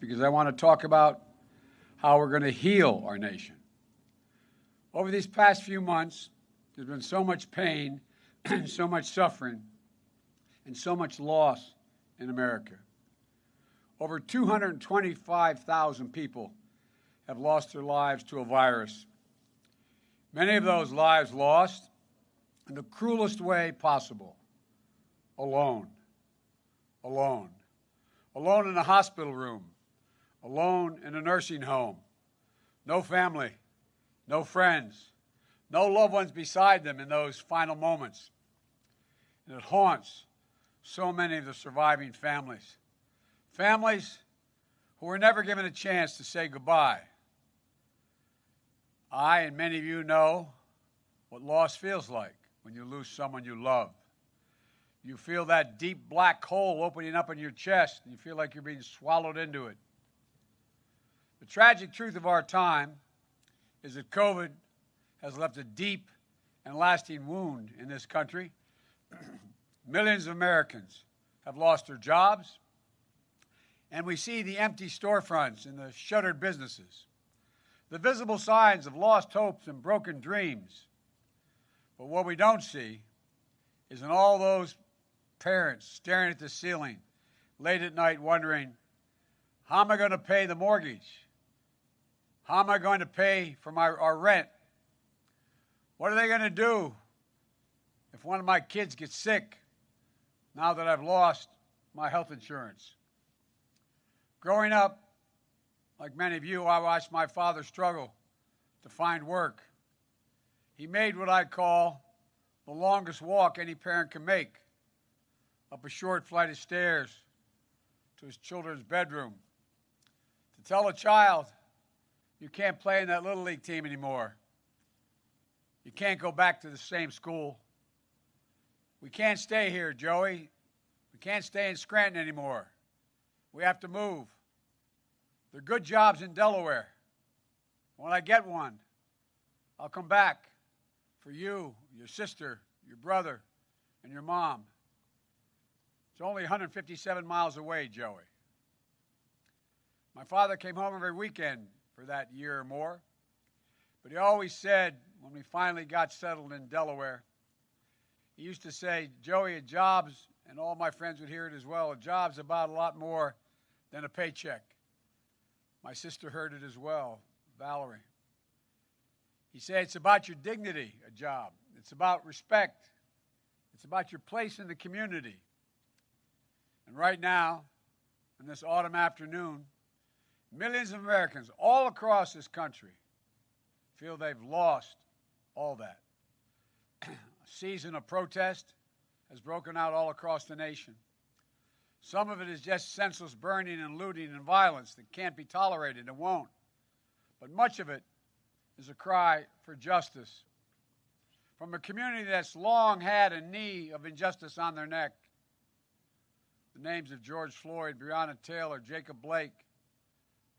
because I want to talk about how we're going to heal our nation. Over these past few months, there's been so much pain, and so much suffering, and so much loss in America. Over 225,000 people have lost their lives to a virus. Many of those lives lost in the cruelest way possible alone. Alone alone in a hospital room, alone in a nursing home, no family, no friends, no loved ones beside them in those final moments. And it haunts so many of the surviving families. Families who were never given a chance to say goodbye. I and many of you know what loss feels like when you lose someone you love. You feel that deep black hole opening up in your chest, and you feel like you're being swallowed into it. The tragic truth of our time is that COVID has left a deep and lasting wound in this country. Millions of Americans have lost their jobs, and we see the empty storefronts and the shuttered businesses, the visible signs of lost hopes and broken dreams. But what we don't see is in all those parents staring at the ceiling late at night wondering, how am I going to pay the mortgage? How am I going to pay for my, our rent? What are they going to do if one of my kids gets sick now that I've lost my health insurance? Growing up, like many of you, I watched my father struggle to find work. He made what I call the longest walk any parent can make up a short flight of stairs to his children's bedroom to tell a child you can't play in that little league team anymore. You can't go back to the same school. We can't stay here, Joey. We can't stay in Scranton anymore. We have to move. There are good jobs in Delaware. When I get one, I'll come back for you, your sister, your brother, and your mom. It's only 157 miles away, Joey. My father came home every weekend for that year or more, but he always said, when we finally got settled in Delaware, he used to say, Joey, a job's, and all my friends would hear it as well, a job's about a lot more than a paycheck. My sister heard it as well, Valerie. He said, it's about your dignity, a job. It's about respect. It's about your place in the community. And right now, in this autumn afternoon, millions of Americans all across this country feel they've lost all that. A season of protest has broken out all across the nation. Some of it is just senseless burning and looting and violence that can't be tolerated and won't. But much of it is a cry for justice. From a community that's long had a knee of injustice on their neck, the names of George Floyd, Breonna Taylor, Jacob Blake.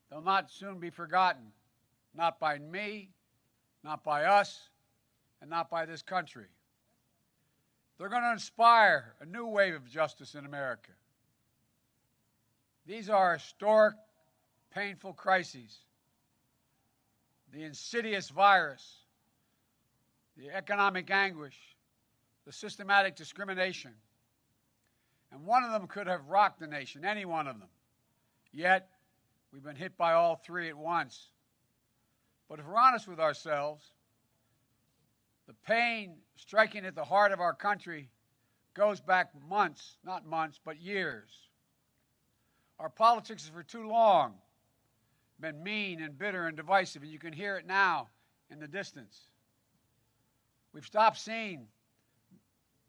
They'll not soon be forgotten, not by me, not by us, and not by this country. They're going to inspire a new wave of justice in America. These are historic, painful crises. The insidious virus, the economic anguish, the systematic discrimination, and one of them could have rocked the nation, any one of them. Yet, we've been hit by all three at once. But if we're honest with ourselves, the pain striking at the heart of our country goes back months, not months, but years. Our politics has for too long been mean and bitter and divisive, and you can hear it now in the distance. We've stopped seeing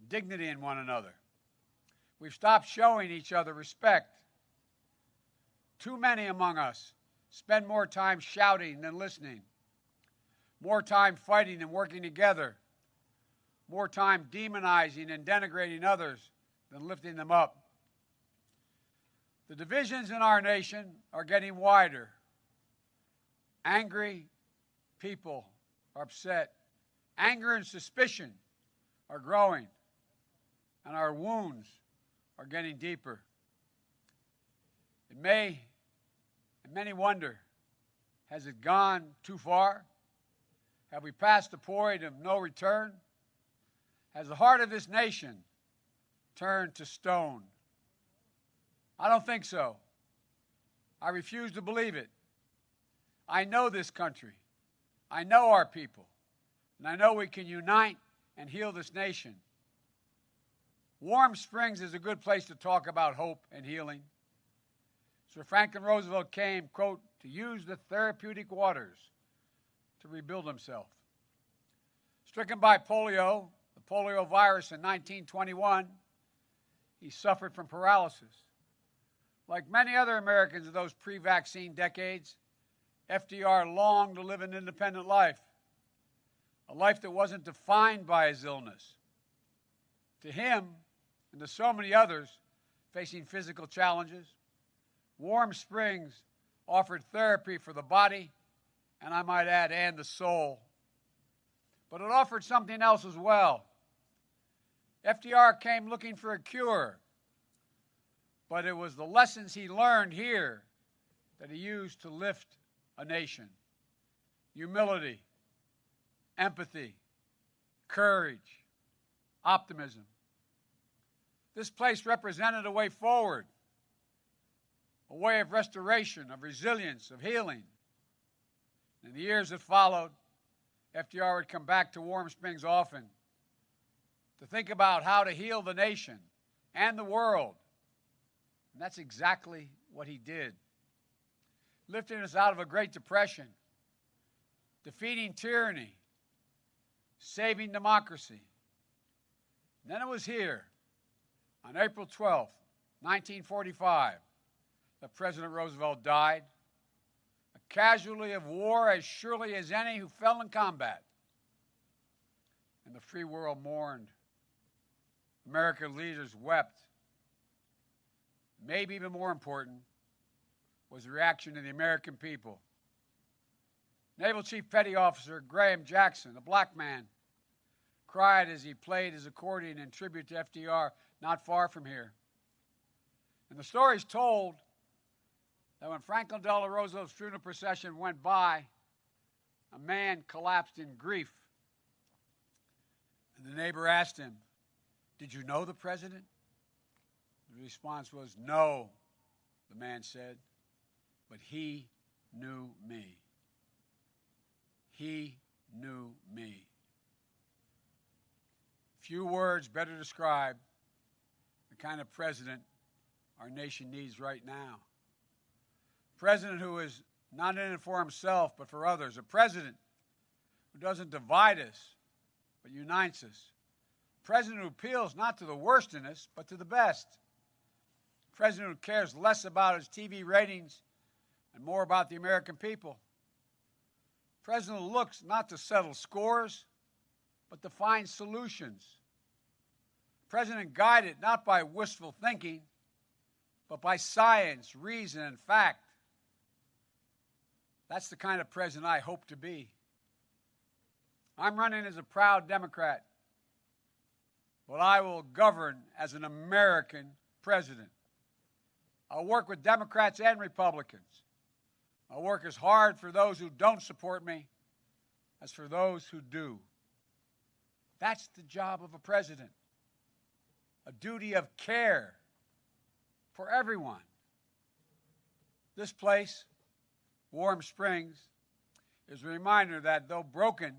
dignity in one another. We've stopped showing each other respect. Too many among us spend more time shouting than listening, more time fighting than working together, more time demonizing and denigrating others than lifting them up. The divisions in our nation are getting wider. Angry people are upset. Anger and suspicion are growing, and our wounds are getting deeper. It may And many wonder has it gone too far? Have we passed the point of no return? Has the heart of this nation turned to stone? I don't think so. I refuse to believe it. I know this country. I know our people. And I know we can unite and heal this nation. Warm Springs is a good place to talk about hope and healing. Sir Franklin Roosevelt came, quote, to use the therapeutic waters to rebuild himself. Stricken by polio, the polio virus in 1921, he suffered from paralysis. Like many other Americans of those pre vaccine decades, FDR longed to live an independent life, a life that wasn't defined by his illness. To him, and to so many others facing physical challenges, Warm Springs offered therapy for the body, and I might add, and the soul. But it offered something else as well. FDR came looking for a cure, but it was the lessons he learned here that he used to lift a nation humility, empathy, courage, optimism. This place represented a way forward, a way of restoration, of resilience, of healing. In the years that followed, FDR would come back to Warm Springs often to think about how to heal the nation and the world. And that's exactly what he did lifting us out of a Great Depression, defeating tyranny, saving democracy. And then it was here, on April 12, 1945, the President Roosevelt died, a casualty of war as surely as any who fell in combat. And the free world mourned. American leaders wept. Maybe even more important, was the reaction of the American people. Naval Chief Petty Officer Graham Jackson, a black man, cried as he played his accordion in tribute to FDR not far from here. And the story is told that when Franklin Delano Roosevelt's funeral procession went by, a man collapsed in grief. And the neighbor asked him, Did you know the president? The response was, No, the man said but he knew me. He knew me. Few words better describe kind of president our nation needs right now. A president who is not in it for himself, but for others. A president who doesn't divide us, but unites us. A president who appeals not to the worst in us, but to the best. A president who cares less about his TV ratings and more about the American people. The president who looks not to settle scores, but to find solutions. President guided not by wistful thinking, but by science, reason, and fact. That's the kind of president I hope to be. I'm running as a proud Democrat, but I will govern as an American president. I'll work with Democrats and Republicans. I'll work as hard for those who don't support me as for those who do. That's the job of a president a duty of care for everyone. This place, Warm Springs, is a reminder that though broken,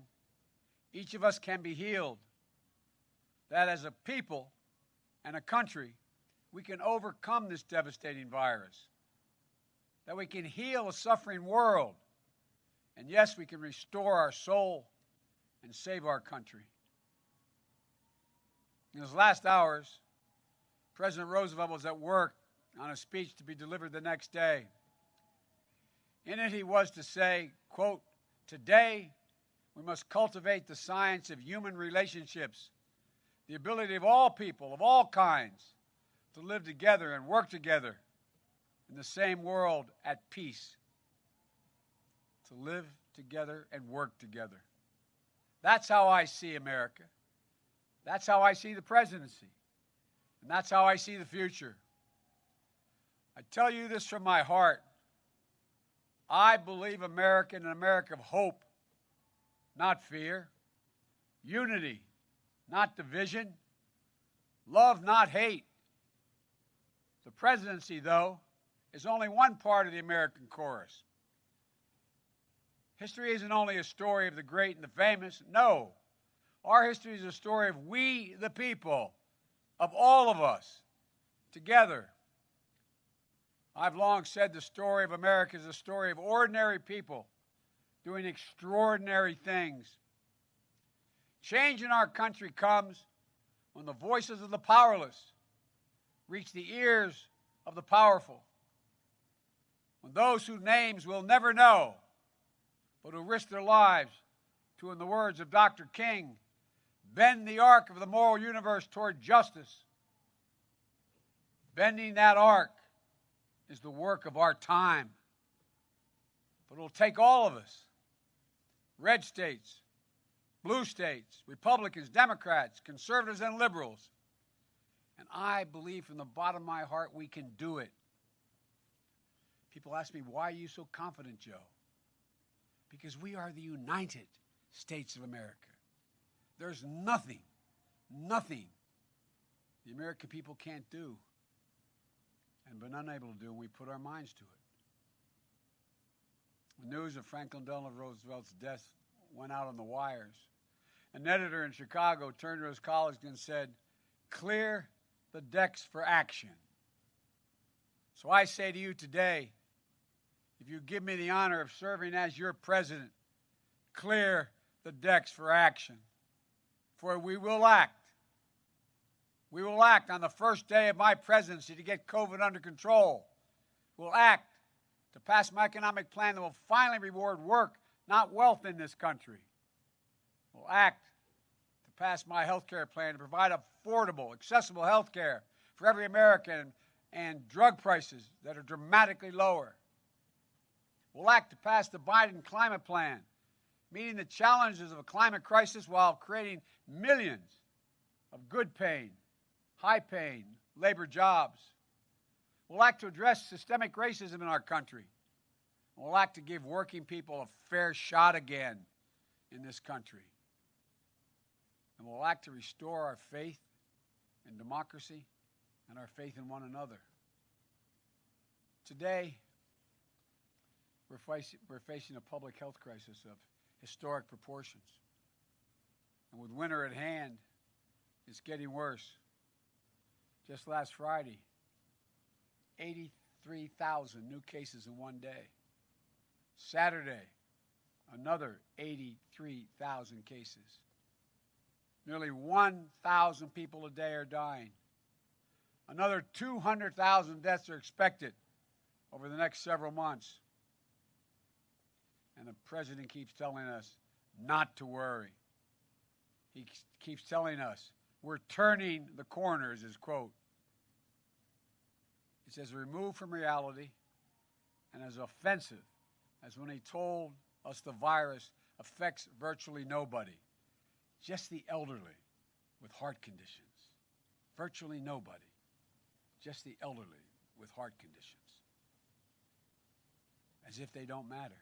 each of us can be healed. That as a people and a country, we can overcome this devastating virus that we can heal a suffering world. And yes, we can restore our soul and save our country. In his last hours, President Roosevelt was at work on a speech to be delivered the next day. In it, he was to say, quote, Today, we must cultivate the science of human relationships, the ability of all people, of all kinds, to live together and work together in the same world at peace, to live together and work together. That's how I see America. That's how I see the presidency. And that's how I see the future. I tell you this from my heart. I believe America in an America of hope, not fear, unity, not division, love, not hate. The presidency, though, is only one part of the American chorus. History isn't only a story of the great and the famous. No. Our history is a story of we, the people, of all of us, together. I've long said the story of America is a story of ordinary people doing extraordinary things. Change in our country comes when the voices of the powerless reach the ears of the powerful. When those whose names we'll never know, but who risk their lives to, in the words of Dr. King, bend the arc of the moral universe toward justice. Bending that arc is the work of our time. But it'll take all of us red states, blue states, Republicans, Democrats, conservatives, and liberals. And I believe from the bottom of my heart we can do it. People ask me, why are you so confident, Joe? Because we are the United States of America. There's nothing, nothing the American people can't do and been unable to do, and we put our minds to it. The news of Franklin Delano Roosevelt's death went out on the wires. An editor in Chicago turned to his colleagues and said, Clear the decks for action. So I say to you today, if you give me the honor of serving as your president, clear the decks for action. For we will act. We will act on the first day of my presidency to get COVID under control. We'll act to pass my economic plan that will finally reward work, not wealth in this country. We'll act to pass my health care plan to provide affordable, accessible health care for every American and drug prices that are dramatically lower. We'll act to pass the Biden climate plan, meeting the challenges of a climate crisis while creating millions of good paying, high paying labor jobs. We'll act to address systemic racism in our country. We'll act to give working people a fair shot again in this country. And we'll act to restore our faith in democracy and our faith in one another. Today, we're, facing, we're facing a public health crisis of historic proportions. And with winter at hand, it's getting worse. Just last Friday, 83,000 new cases in one day. Saturday, another 83,000 cases. Nearly 1,000 people a day are dying. Another 200,000 deaths are expected over the next several months. And the president keeps telling us not to worry. He keeps telling us we're turning the corner, is his quote. He as removed from reality and as offensive as when he told us the virus affects virtually nobody, just the elderly with heart conditions. Virtually nobody, just the elderly with heart conditions. As if they don't matter.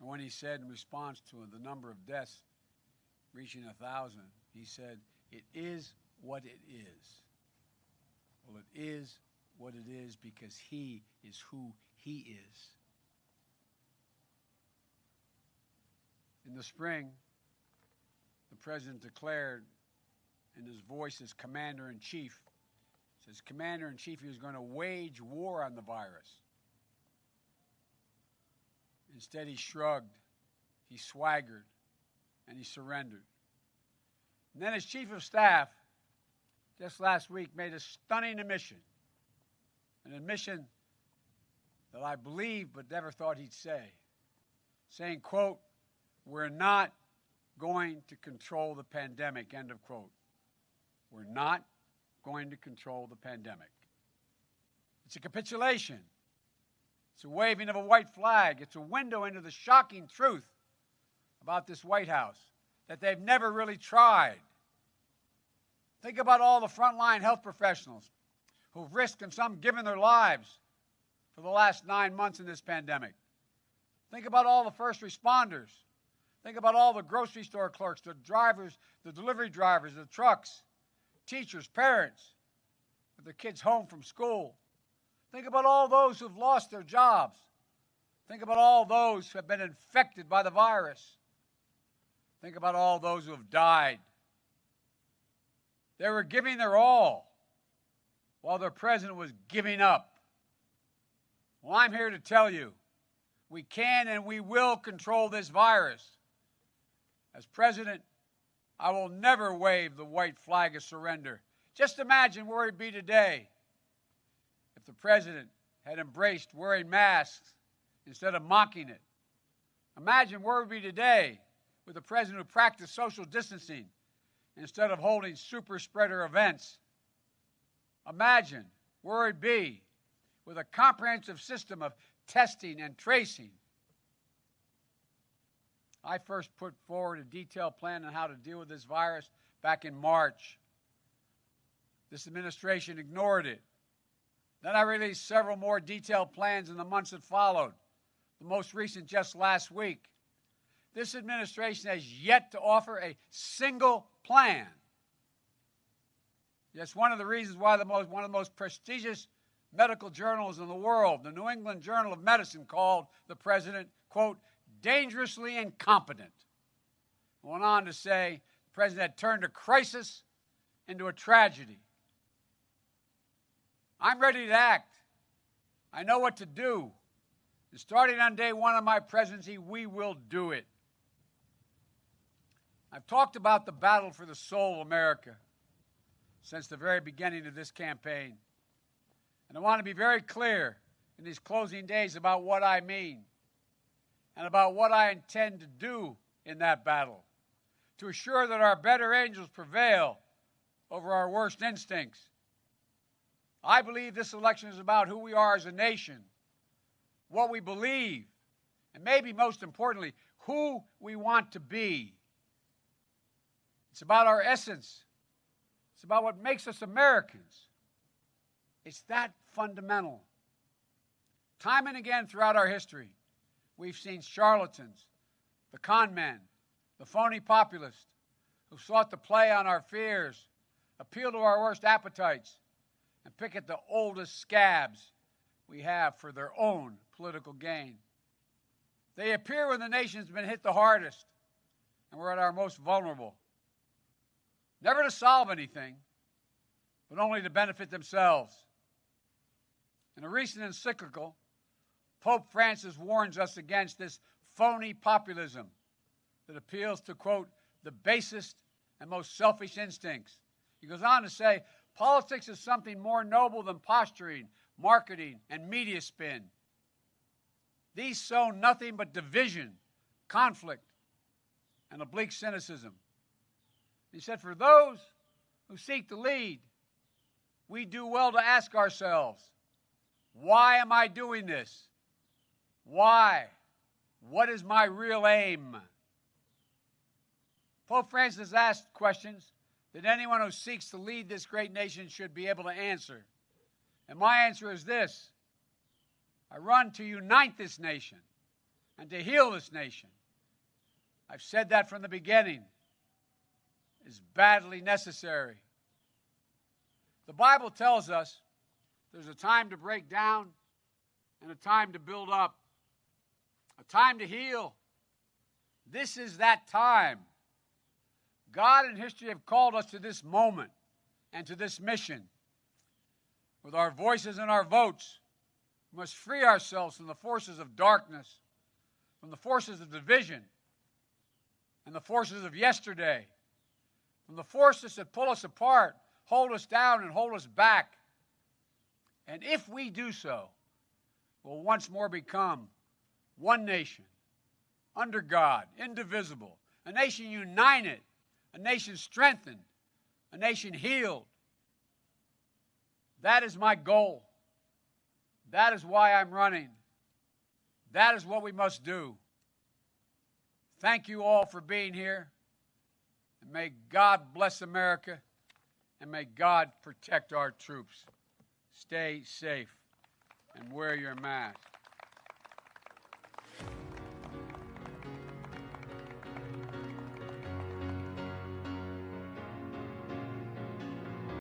And when he said in response to the number of deaths reaching a thousand, he said, It is what it is. Well, it is what it is because he is who he is. In the spring, the president declared in his voice as commander in chief, says commander in chief, he was going to wage war on the virus. Instead, he shrugged, he swaggered, and he surrendered. And then his chief of staff, just last week, made a stunning admission, an admission that I believe but never thought he'd say, saying, quote, we're not going to control the pandemic, end of quote. We're not going to control the pandemic. It's a capitulation. It's a waving of a white flag. It's a window into the shocking truth about this White House that they've never really tried. Think about all the frontline health professionals who've risked and some given their lives for the last nine months in this pandemic. Think about all the first responders. Think about all the grocery store clerks, the drivers, the delivery drivers, the trucks, teachers, parents, with their kids home from school. Think about all those who've lost their jobs. Think about all those who have been infected by the virus. Think about all those who have died. They were giving their all while their president was giving up. Well, I'm here to tell you we can and we will control this virus. As president, I will never wave the white flag of surrender. Just imagine where we'd be today the president had embraced wearing masks instead of mocking it. Imagine where we'd be today with a president who practiced social distancing instead of holding super spreader events. Imagine where it'd be with a comprehensive system of testing and tracing. I first put forward a detailed plan on how to deal with this virus back in March. This administration ignored it. Then I released several more detailed plans in the months that followed, the most recent just last week. This administration has yet to offer a single plan. That's one of the reasons why the most, one of the most prestigious medical journals in the world, the New England Journal of Medicine, called the president, quote, dangerously incompetent. Went on to say the president had turned a crisis into a tragedy. I'm ready to act. I know what to do. And starting on day one of my presidency, we will do it. I've talked about the battle for the soul of America since the very beginning of this campaign. And I want to be very clear in these closing days about what I mean and about what I intend to do in that battle to assure that our better angels prevail over our worst instincts. I believe this election is about who we are as a nation, what we believe, and maybe most importantly, who we want to be. It's about our essence. It's about what makes us Americans. It's that fundamental. Time and again throughout our history, we've seen charlatans, the con men, the phony populists who sought to play on our fears, appeal to our worst appetites, and pick at the oldest scabs we have for their own political gain. They appear when the nation's been hit the hardest and we're at our most vulnerable never to solve anything, but only to benefit themselves. In a recent encyclical, Pope Francis warns us against this phony populism that appeals to, quote, the basest and most selfish instincts. He goes on to say, politics is something more noble than posturing, marketing, and media spin. These sow nothing but division, conflict, and oblique cynicism. He said, For those who seek to lead, we do well to ask ourselves, why am I doing this? Why? What is my real aim? Pope Francis asked questions that anyone who seeks to lead this great nation should be able to answer. And my answer is this I run to unite this nation and to heal this nation. I've said that from the beginning is badly necessary. The Bible tells us there's a time to break down and a time to build up, a time to heal. This is that time. God and history have called us to this moment and to this mission. With our voices and our votes, we must free ourselves from the forces of darkness, from the forces of division, and the forces of yesterday from the forces that pull us apart, hold us down, and hold us back. And if we do so, we'll once more become one nation, under God, indivisible, a nation united, a nation strengthened, a nation healed. That is my goal. That is why I'm running. That is what we must do. Thank you all for being here. And may God bless America and may God protect our troops. Stay safe and wear your mask.